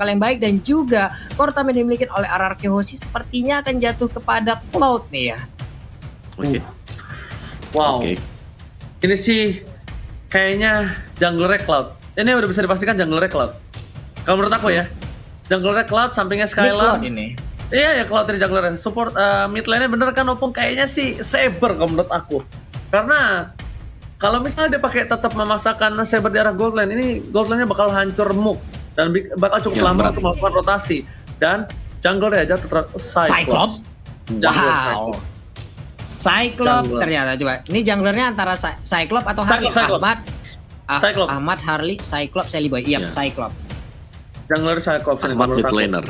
langkah yang baik dan juga core time yang dimiliki oleh RRQ Hoshi sepertinya akan jatuh kepada Cloud nih ya. Oke. Okay. Wow. Okay. Ini sih kayaknya jungler Cloud. Ini udah bisa dipastikan jungler Cloud. Kalau menurut aku ya, jungler Cloud sampingnya Skylar. ini. Iya ya Cloud dari jungler support uh, mid lane bener kan opung kayaknya sih Saber kalau menurut aku. Karena kalau misalnya dia pakai tetap memaksakan Saber di arah gold lane ini gold lane-nya bakal hancur muk dan bakal cukup ya, lama untuk melakukan rotasi dan jungler aja tetap Cyclops. Cyclops? Wow. Cyclops. Cyclops jungler. ternyata coba. Ini junglernya antara Cyclops atau Harley? Cyclops, Ahmad. Ah, Cyclops. Ahmad Harley Cyclops Sally Boy. Iya, yeah. Cyclops. Jungler Cyclops Ahmad mid laner.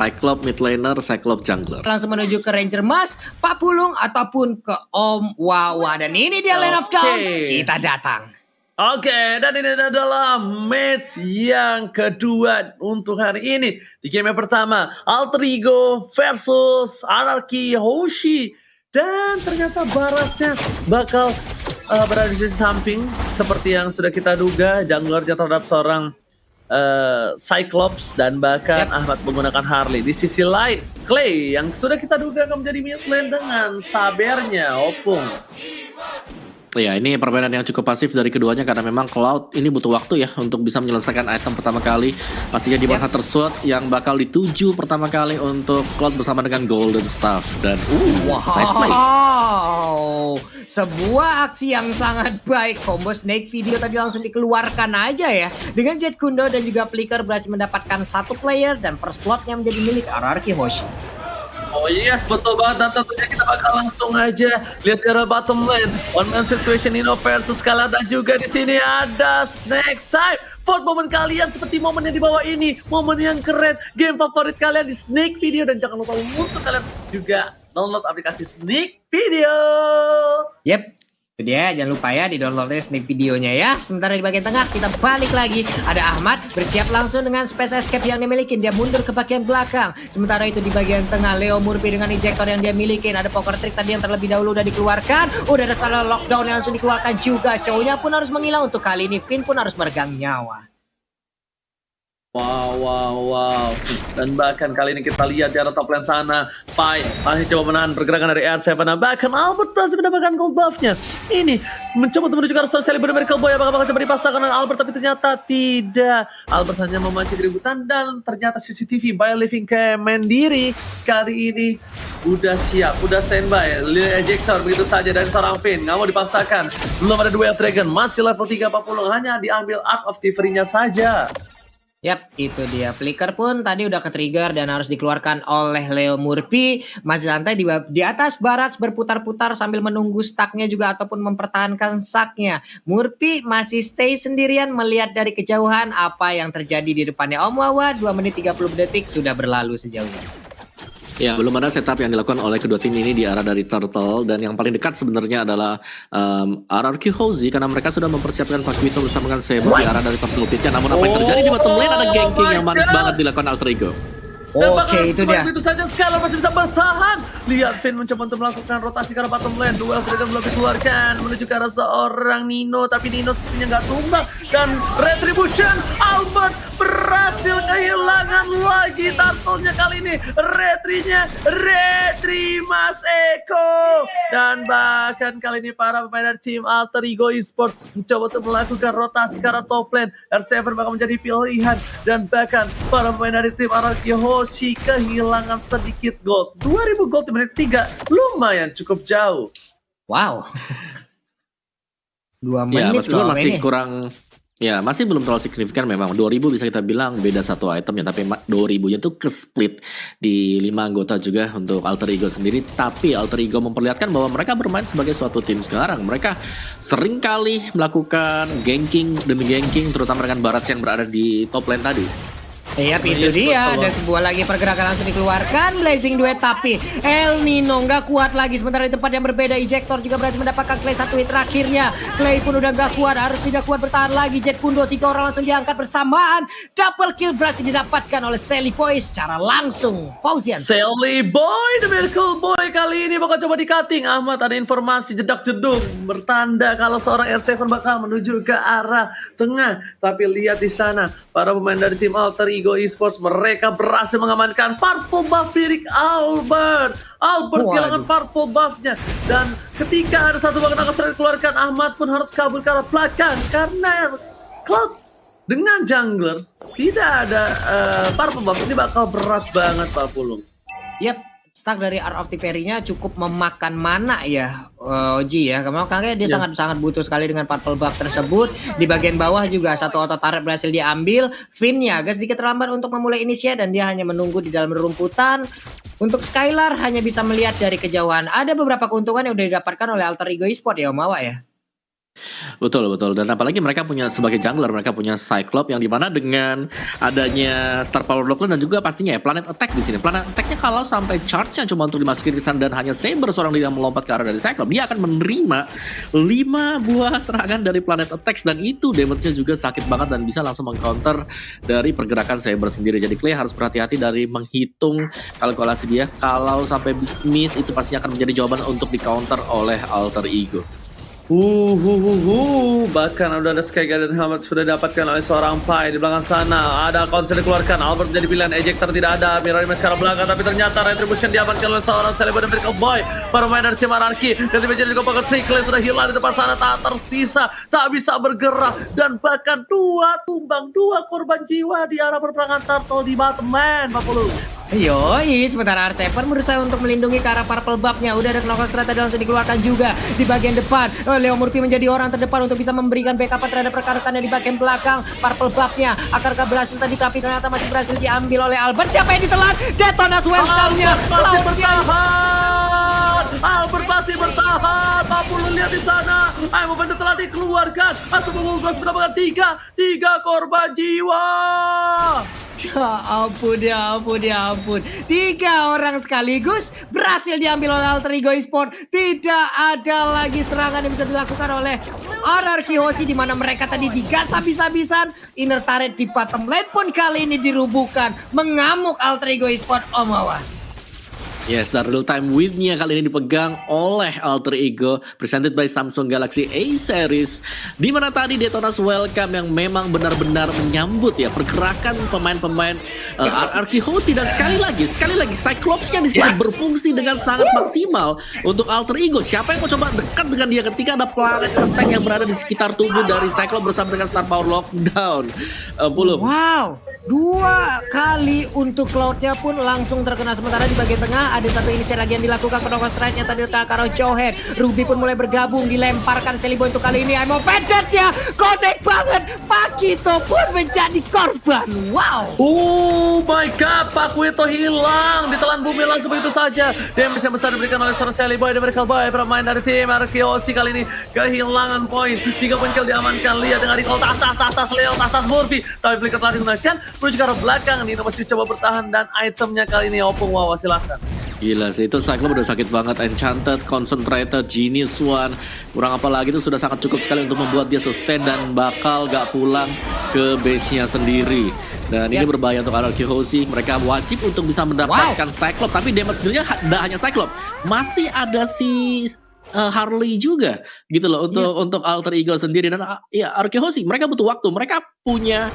Cyclops mid laner, Cyclops jungler. Langsung menuju ke Ranger Mas, Pak Pulung ataupun ke Om Wawa dan ini dia Land of Dawn. Kita datang. Oke, dan ini adalah match yang kedua untuk hari ini. Di game yang pertama, Alter Ego versus Anarchy Hoshi. Dan ternyata Barasnya bakal uh, berada di sisi samping seperti yang sudah kita duga. Jungler terhadap seorang uh, Cyclops dan bahkan yep. Ahmad menggunakan Harley. Di sisi lain, Clay yang sudah kita duga akan menjadi mid lane dengan sabernya Opung. Ya, ini permainan yang cukup pasif dari keduanya karena memang Cloud ini butuh waktu ya untuk bisa menyelesaikan item pertama kali. Pastinya di masa yep. tersuat yang bakal dituju pertama kali untuk Cloud bersama dengan Golden Staff dan uh, wow. nice play. Sebuah aksi yang sangat baik. Combo Snake video tadi langsung dikeluarkan aja ya. Dengan Jet Kundo dan juga Flicker berhasil mendapatkan satu player dan first plotnya menjadi milik RRQ Hoshi. Oh yes, betul banget. Dan tentunya kita bakal langsung aja lihat ke bottom lane. One man situation Nino versus Kala dan juga di sini ada Snake Time. Vote momen kalian seperti momen yang di bawah ini. Momen yang keren. Game favorit kalian di Snake Video. Dan jangan lupa untuk kalian juga download aplikasi Snake Video. Yep, itu dia, jangan lupa ya di download sneak videonya ya. Sementara di bagian tengah kita balik lagi. Ada Ahmad bersiap langsung dengan space escape yang dimiliki. Dia mundur ke bagian belakang. Sementara itu di bagian tengah Leo Murphy dengan ejector yang dia miliki. Ada poker trick tadi yang terlebih dahulu udah dikeluarkan. Udah ada salah lockdown yang langsung dikeluarkan juga. Cowoknya pun harus menghilang untuk kali ini. Finn pun harus meregang nyawa. Wow, wow, wow. Dan bahkan kali ini kita lihat di arah top lane sana. Pai masih coba menahan pergerakan dari R7. Nah, bahkan Albert berhasil mendapatkan gold buffnya. Ini mencoba untuk menuju ke arah Celebrity Miracle Boy. Apakah bakal coba dipasangkan dengan Albert? Tapi ternyata tidak. Albert hanya memancing keributan dan ternyata CCTV by Living Cam Mandiri kali ini udah siap, udah standby. Lil Ejector begitu saja dari seorang Finn. Nggak mau dipaksakan. Belum ada duel Dragon. Masih level 340. Hanya diambil Art of Thievery-nya saja. Yap, itu dia. Flicker pun tadi udah ke-trigger dan harus dikeluarkan oleh Leo Murphy. Masih santai di, di atas barat berputar-putar sambil menunggu stacknya juga ataupun mempertahankan stacknya. Murphy masih stay sendirian melihat dari kejauhan apa yang terjadi di depannya Om Wawa. 2 menit 30 detik sudah berlalu sejauh ini. Ya, belum ada setup yang dilakukan oleh kedua tim ini di arah dari Turtle dan yang paling dekat sebenarnya adalah um, RRQ Hozi karena mereka sudah mempersiapkan Pakuito bersama dengan Sebo di arah dari Turtle Pitnya. Namun apa yang terjadi di bottom lane ada ganking yang manis banget dilakukan Alter Ego. Oke, okay, itu dia. Itu saja Skylar masih bisa bertahan. Lihat Finn mencoba untuk melakukan rotasi ke arah bottom lane. Duel Dragon belum dikeluarkan menuju ke arah seorang Nino, tapi Nino sepertinya nggak tumbang. Dan Retribution Albert berhasil kehilangan lagi turtle kali ini. Retrinya Retri Mas Eko. Dan bahkan kali ini para pemain dari tim Alter Ego Esports mencoba untuk melakukan rotasi ke arah top lane. R7 bakal menjadi pilihan. Dan bahkan para pemain dari tim Arakyo Yoshi kehilangan sedikit gold. 2000 gold di menit 3 lumayan cukup jauh. Wow. Dua ya, menit ya, loh masih ini. kurang Ya, masih belum terlalu signifikan memang. 2000 bisa kita bilang beda satu item ya, tapi 2000-nya tuh ke split di lima anggota juga untuk Alter Ego sendiri. Tapi Alter Ego memperlihatkan bahwa mereka bermain sebagai suatu tim sekarang. Mereka sering kali melakukan ganking demi ganking, terutama dengan Barat yang berada di top lane tadi. Iya, itu dia. Ada sebuah lagi pergerakan langsung dikeluarkan. Blazing duet tapi El Nino nggak kuat lagi. Sementara di tempat yang berbeda, Ejector juga berhasil mendapatkan Clay satu hit terakhirnya. Clay pun udah nggak kuat, harus tidak kuat bertahan lagi. Jet Kundo tiga orang langsung diangkat bersamaan. Double kill berhasil didapatkan oleh Sally Boy secara langsung. Fauzian. Sally Boy, the Miracle Boy kali ini bakal coba di cutting. Ahmad ada informasi jedak jeduk bertanda kalau seorang R7 bakal menuju ke arah tengah. Tapi lihat di sana para pemain dari tim Alter Ego Esports mereka berhasil mengamankan purple buff milik Albert. Albert Waduh. kehilangan purple buffnya dan ketika ada satu bagian akan dikeluarkan Ahmad pun harus kabur ke arah belakang karena Cloud dengan jungler tidak ada eh, purple buff ini bakal berat banget Pak Pulung. Yap, stack dari Art of Tiferi-nya cukup memakan mana ya eh, Oji ya. Makanya dia Yes. sangat-sangat butuh sekali dengan purple buff tersebut. Di bagian bawah juga satu auto turret berhasil diambil. Finn-nya agak sedikit terlambat untuk memulai inisiat dan dia hanya menunggu di dalam rumputan. Untuk Skylar hanya bisa melihat dari kejauhan. Ada beberapa keuntungan yang udah didapatkan oleh Alter Ego Esport ya Om Awa ya. Betul betul dan apalagi mereka punya sebagai jungler mereka punya Cyclops yang di mana dengan adanya Star Power Lockland dan juga pastinya ya Planet Attack di sini. Planet Attacknya kalau sampai charge-nya cuma untuk dimasukin ke sana dan hanya Saber seorang yang melompat ke arah dari Cyclops, dia akan menerima 5 buah serangan dari Planet Attack dan itu damage-nya juga sakit banget dan bisa langsung mengcounter dari pergerakan Saber sendiri. Jadi Clay harus berhati-hati dari menghitung kalkulasi dia. Kalau sampai miss itu pastinya akan menjadi jawaban untuk di counter oleh Alter Ego. Uh, uh, uh, uh. Bahkan udah ada Sky Garden Helmet sudah didapatkan oleh seorang Pai di belakang sana. Ada konser dikeluarkan. Albert menjadi pilihan. Ejector tidak ada. Mirror Image sekarang belakang. Tapi ternyata Retribution diamankan oleh seorang Celebrity Miracle Boy. Para pemain dari tim Anarchy. Dan menjadi dikompakan Cyclone sudah hilang di depan sana. Tak tersisa. Tak bisa bergerak. Dan bahkan dua tumbang. Dua korban jiwa di arah perperangan Turtle di bottom lane. Pak Pulu. Yoi, sementara R7 berusaha untuk melindungi ke arah purple buff-nya. Udah ada knockout kereta langsung dikeluarkan juga di bagian depan. Oh, Leo Murphy menjadi orang terdepan untuk bisa memberikan backup terhadap rekan-rekannya di bagian belakang. Purple buff-nya akankah berhasil tadi tapi ternyata masih berhasil diambil oleh Albert. Siapa yang ditelan? Detonas welcome-nya. Albert bertahan. Albert masih bertahan. Mampu lu lihat di sana. Ayo momentum telah dikeluarkan. Atau mengunggul mendapatkan tiga, tiga korban jiwa. Ya ampun, ya ampun, ya ampun. Tiga orang sekaligus berhasil diambil oleh Alter Ego Esport. Tidak ada lagi serangan yang bisa dilakukan oleh RRQ Hoshi di mana mereka tadi digas habis-habisan. Inner turret di bottom lane pun kali ini dirubuhkan. Mengamuk Alter Ego Esport Omawa. Yes, dan real time win-nya kali ini dipegang oleh Alter Ego presented by Samsung Galaxy A series. Di mana tadi Detona's Welcome yang memang benar-benar menyambut ya pergerakan pemain-pemain uh, RRQ Hoshi dan sekali lagi, sekali lagi Cyclops-nya di sini berfungsi dengan sangat maksimal untuk Alter Ego. Siapa yang mau coba dekat dengan dia ketika ada planet attack yang berada di sekitar tubuh dari Cyclops bersama dengan Star Power Lockdown. Uh, belum. Wow, dua kali untuk Cloud-nya pun langsung terkena sementara di bagian tengah ada satu inisiat lagi yang dilakukan penokon strike-nya tadi letak karo Johead. Ruby pun mulai bergabung dilemparkan Celibo untuk kali ini. Emo Pedesnya connect banget. Pakito pun menjadi korban. Wow. Oh my god, Pak Wito hilang. Ditelan bumi langsung begitu saja. Damage yang besar diberikan oleh seorang Sally Boy dan Miracle Boy. Pemain dari tim Arkiosi kali ini kehilangan poin. Tiga poin kill diamankan. Lihat dengan recall tas tas tas tas Leo tas tas Murphy. Tapi flicker telah digunakan. Menuju ke arah belakang. Nino masih coba bertahan dan itemnya kali ini Opung Wawa silahkan. Gila sih, itu Cyclops udah sakit banget. Enchanted, Concentrated, Genius One. Kurang apa lagi itu sudah sangat cukup sekali untuk membuat dia sustain dan bakal gak pulang ke base-nya sendiri. Dan ini Ya. berbahaya untuk RRQ Hoshi. Mereka wajib untuk bisa mendapatkan Cyclops. Tapi damage dealnya tidak hanya Cyclops. Masih ada si uh, Harley juga gitu loh untuk untuk alter ego sendiri dan uh, ya RRQ Hoshi mereka butuh waktu mereka punya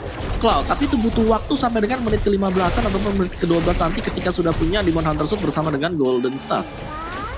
Cloud tapi itu butuh waktu sampai dengan menit ke-15an ataupun menit ke-12 nanti ketika sudah punya Demon Hunter Suit bersama dengan Golden Staff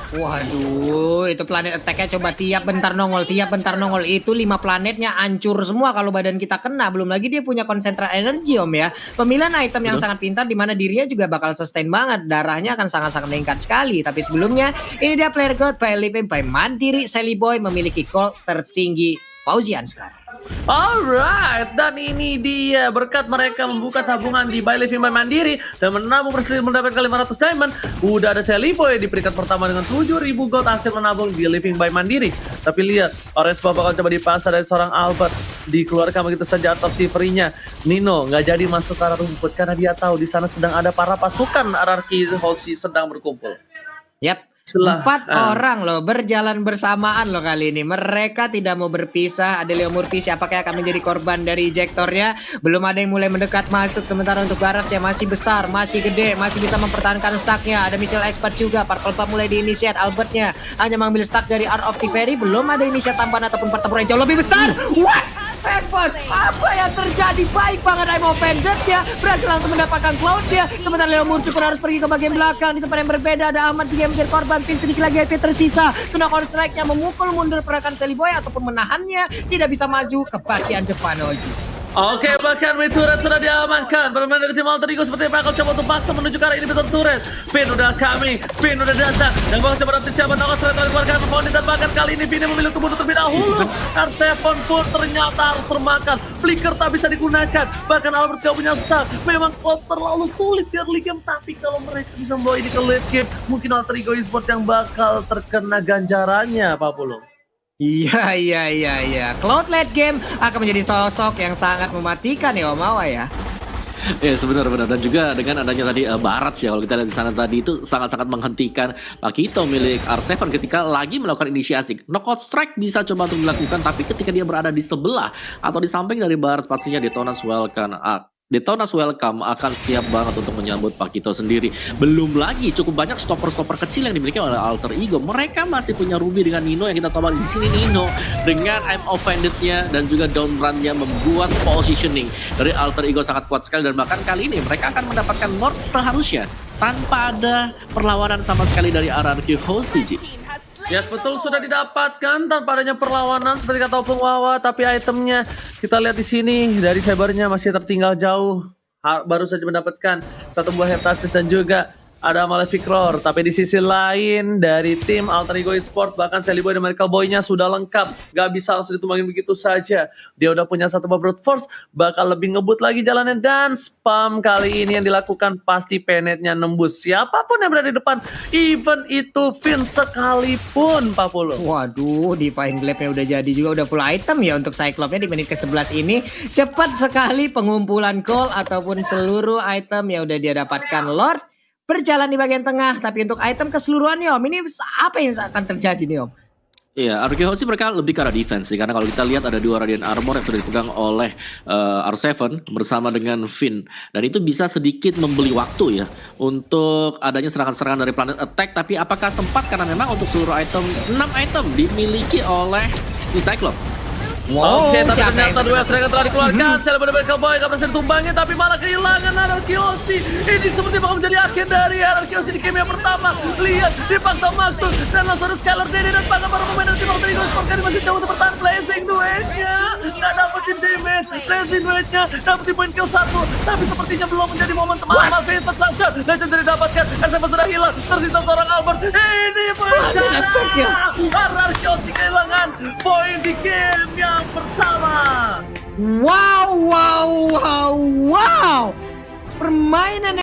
Waduh, itu planet attack-nya coba tiap bentar nongol, tiap bentar nongol itu lima planetnya hancur semua kalau badan kita kena. Belum lagi dia punya konsentrasi energi om ya. Pemilihan item yang Betul. sangat pintar di mana dirinya juga bakal sustain banget. Darahnya akan sangat-sangat meningkat sekali. Tapi sebelumnya ini dia player god by Living by Mandiri Sally Boy memiliki gold tertinggi Fauzian sekarang. Alright, dan ini dia berkat mereka membuka tabungan di Living by Mandiri dan menabung berhasil mendapatkan 500 diamond. Udah ada Seliboy di peringkat pertama dengan 7000 gold hasil menabung di Living by Mandiri. Tapi lihat, Orange Bob bakal coba dipasar dari seorang Albert. Dikeluarkan begitu saja atau nya Nino nggak jadi masuk ke arah rumput karena dia tahu di sana sedang ada para pasukan RRQ Hoshi sedang berkumpul. Yap. Setelah- Empat ah. orang loh berjalan bersamaan loh kali ini. Mereka tidak mau berpisah. Ada Leo Murphy siapakah akan menjadi korban dari ejektornya. Belum ada yang mulai mendekat masuk. Sementara untuk Garas yang masih besar, masih gede, masih bisa mempertahankan stacknya. Ada Michelle Expert juga. Purple Pump mulai diinisiat. Albertnya hanya mengambil stack dari Art of Tiferi. Belum ada inisiat tambahan ataupun pertempuran jauh lebih besar. What? Handphone. Apa yang terjadi? Baik banget I'm offended ya. Berhasil langsung mendapatkan cloud ya. Sementara Leo Murtukur harus pergi ke bagian belakang. Di tempat yang berbeda ada Ahmad yang menjadi korban. Pin sedikit lagi HP tersisa. Kena counter strike-nya memukul mundur pergerakan Boy ataupun menahannya. Tidak bisa maju ke bagian depan Oji. Oke, bahkan mid turret sudah diamankan. Bermain dari tim Alter Ego seperti? Akan coba untuk paksa menuju ke arah ini betul turret. Pin udah kami, Pin udah datang. Yang bakal coba dapat siapa? Nongol sudah dikeluarkan Mondi dan bahkan kali ini Pin memilih untuk bunuh terlebih dahulu. R7 pun ternyata harus termakan. Flicker tak bisa digunakan. Bahkan Albert gak punya stun. Memang kok terlalu sulit di early game. Tapi kalau mereka bisa membawa ini ke late game, mungkin Alter Ego Esports yang bakal terkena ganjarannya, Pak Pulung. Iya iya iya iya. Cloud game akan menjadi sosok yang sangat mematikan ya Om Awa ya. Ya sebenarnya dan juga dengan adanya tadi uh, Barat ya kalau kita lihat di sana tadi itu sangat-sangat menghentikan Pakito milik R7 ketika lagi melakukan inisiasi. Knockout strike bisa coba untuk dilakukan tapi ketika dia berada di sebelah atau di samping dari Barat pastinya Detonas welcome uh, Detonas Welcome akan siap banget untuk menyambut Pakito sendiri. Belum lagi cukup banyak stopper-stopper kecil yang dimiliki oleh Alter Ego. Mereka masih punya Ruby dengan Nino yang kita tahu di sini Nino dengan I'm Offended-nya dan juga down run-nya membuat positioning dari Alter Ego sangat kuat sekali dan bahkan kali ini mereka akan mendapatkan Lord seharusnya tanpa ada perlawanan sama sekali dari RRQ Hosiji. Yes betul sudah didapatkan tanpa adanya perlawanan seperti kata Opung Wawa tapi itemnya kita lihat di sini dari cybernya masih tertinggal jauh. Baru saja mendapatkan satu buah heptasis dan juga ada Malefic Roar. Tapi di sisi lain dari tim Alter Ego Esports bahkan Sally Boy dan Medical Boy-nya sudah lengkap. Gak bisa langsung ditumbangin begitu saja. Dia udah punya satu brute force, bakal lebih ngebut lagi jalannya dan spam kali ini yang dilakukan pasti penetnya nembus. Siapa pun yang berada di depan, even itu Finn sekalipun Pak Polo. Waduh, di Fine Glaive-nya udah jadi juga udah full item ya untuk Cyclops-nya di menit ke-11 ini. Cepat sekali pengumpulan call ataupun seluruh item yang udah dia dapatkan Lord berjalan di bagian tengah. Tapi untuk item keseluruhan nih Om, ini apa yang akan terjadi nih Om? Iya, Arkeho sih mereka lebih ke arah defense sih, karena kalau kita lihat ada dua Radiant Armor yang sudah dipegang oleh uh, R7 bersama dengan Finn. Dan itu bisa sedikit membeli waktu ya untuk adanya serangan-serangan dari Planet Attack. Tapi apakah sempat karena memang untuk seluruh item, 6 item dimiliki oleh si Cyclops. Wow, Oke, tapi ternyata dua serangan telah dikeluarkan. Saya benar-benar kembali gak berhasil ditumbangin, tapi malah kehilangan Anarkiosi. Ini seperti bakal menjadi akhir dari Anarkiosi di game yang pertama. Lihat, dipaksa Maxus dan langsung ada Skylar Dede dan bahkan para pemain dari tim Alter Sport masih jauh untuk bertahan blazing duetnya. Gak dapetin damage, blazing duetnya, dapetin poin kill satu, tapi sepertinya belum menjadi momen teman teman Vintage Sunshine. Legend didapatkan, SF sudah hilang, tersisa seorang Albert. Ini bencana. Anarkiosi kehilangan poin di game yang pertama. Wow, wow, wow, wow. Permainan